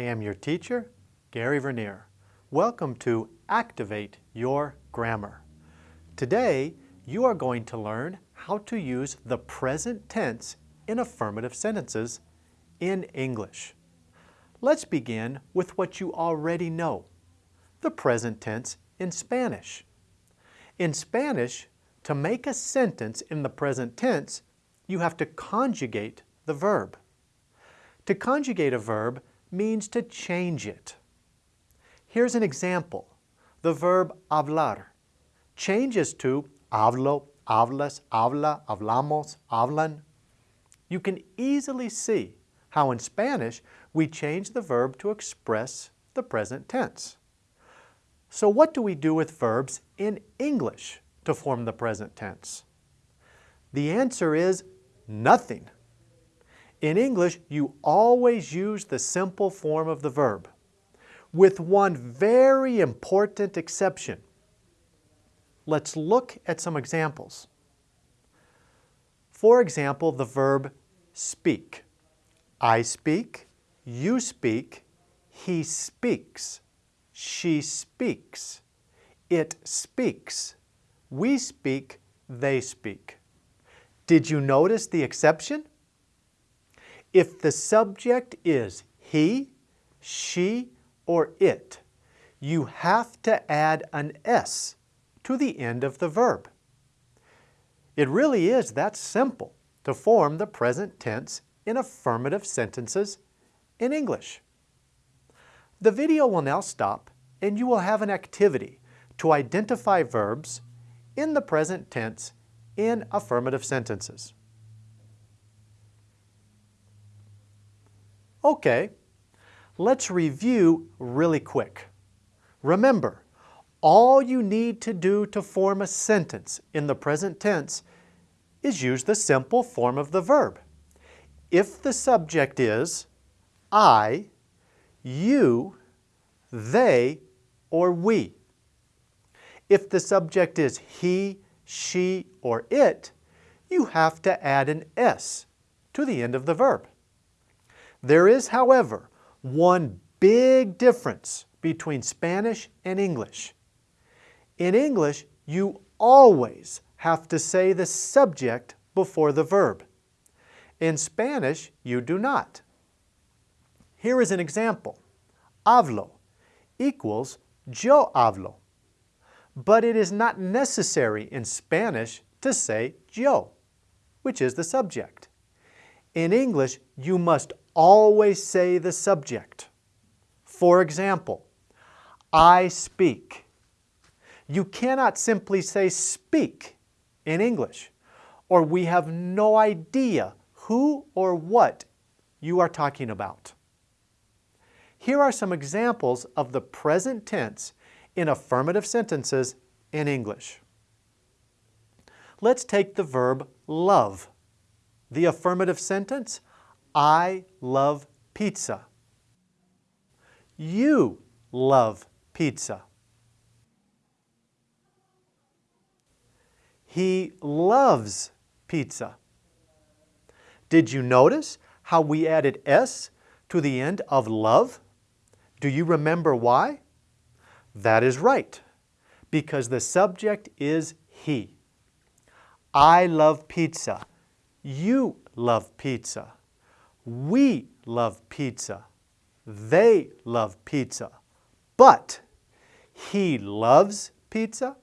I am your teacher, Gary Vernier. Welcome to Activate Your Grammar. Today, you are going to learn how to use the present tense in affirmative sentences in English. Let's begin with what you already know, the present tense in Spanish. In Spanish, to make a sentence in the present tense, you have to conjugate the verb. To conjugate a verb means to change it. Here's an example. The verb hablar changes to hablo, hablas, habla, hablamos, hablan. You can easily see how in Spanish we change the verb to express the present tense. So what do we do with verbs in English to form the present tense? The answer is nothing. In English, you always use the simple form of the verb, with one very important exception. Let's look at some examples. For example, the verb speak. I speak, you speak, he speaks, she speaks, it speaks, we speak, they speak. Did you notice the exception? If the subject is he, she, or it, you have to add an S to the end of the verb. It really is that simple to form the present tense in affirmative sentences in English. The video will now stop and you will have an activity to identify verbs in the present tense in affirmative sentences. Okay, let's review really quick. Remember, all you need to do to form a sentence in the present tense is use the simple form of the verb. If the subject is I, you, they, or we. If the subject is he, she, or it, you have to add an S to the end of the verb. There is, however, one big difference between Spanish and English. In English, you always have to say the subject before the verb. In Spanish, you do not. Here is an example. Hablo equals yo hablo. But it is not necessary in Spanish to say yo, which is the subject. In English, you must always say the subject. For example, I speak. You cannot simply say speak in English, or we have no idea who or what you are talking about. Here are some examples of the present tense in affirmative sentences in English. Let's take the verb love. The affirmative sentence, I love pizza. You love pizza. He loves pizza. Did you notice how we added S to the end of love? Do you remember why? That is right, because the subject is he. I love pizza. You love pizza. We love pizza. They love pizza. But he loves pizza.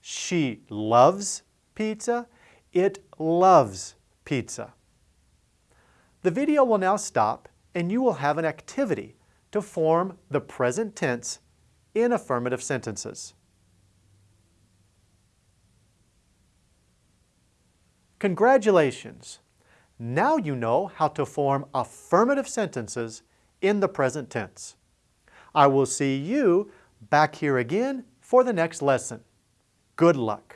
She loves pizza. It loves pizza. The video will now stop and you will have an activity to form the present tense in affirmative sentences. Congratulations! Now you know how to form affirmative sentences in the present tense. I will see you back here again for the next lesson. Good luck!